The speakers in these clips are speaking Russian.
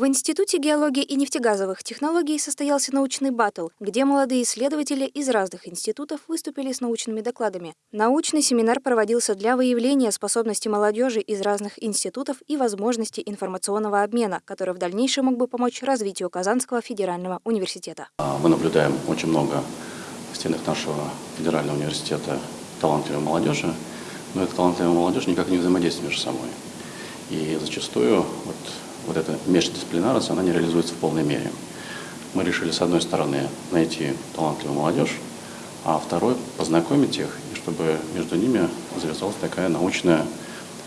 В Институте геологии и нефтегазовых технологий состоялся научный баттл, где молодые исследователи из разных институтов выступили с научными докладами. Научный семинар проводился для выявления способностей молодежи из разных институтов и возможности информационного обмена, который в дальнейшем мог бы помочь развитию Казанского федерального университета. А, мы наблюдаем очень много в стенах нашего федерального университета талантливой молодежи, но эта талантливая молодежь никак не взаимодействует между собой. И зачастую вот вот эта междисциплинарность, она не реализуется в полной мере. Мы решили, с одной стороны, найти талантливую молодежь, а второй – познакомить их, и чтобы между ними завязалась такая научная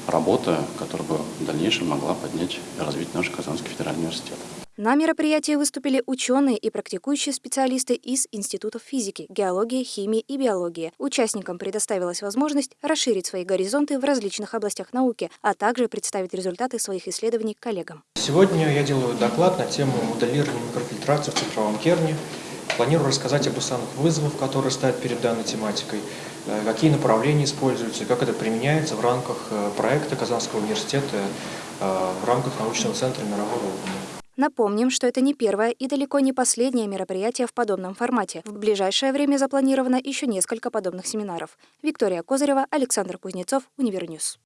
работа, которая бы в дальнейшем могла поднять и развить наш Казанский федеральный университет. На мероприятии выступили ученые и практикующие специалисты из институтов физики, геологии, химии и биологии. Участникам предоставилась возможность расширить свои горизонты в различных областях науки, а также представить результаты своих исследований коллегам. Сегодня я делаю доклад на тему моделирования микрофильтрации в цифровом керне. Планирую рассказать об основных вызовах, которые стоят перед данной тематикой, э, какие направления используются, как это применяется в рамках э, проекта Казанского университета э, в рамках научного центра мирового уровня. Напомним, что это не первое и далеко не последнее мероприятие в подобном формате. В ближайшее время запланировано еще несколько подобных семинаров. Виктория Козырева, Александр Кузнецов, Univer News.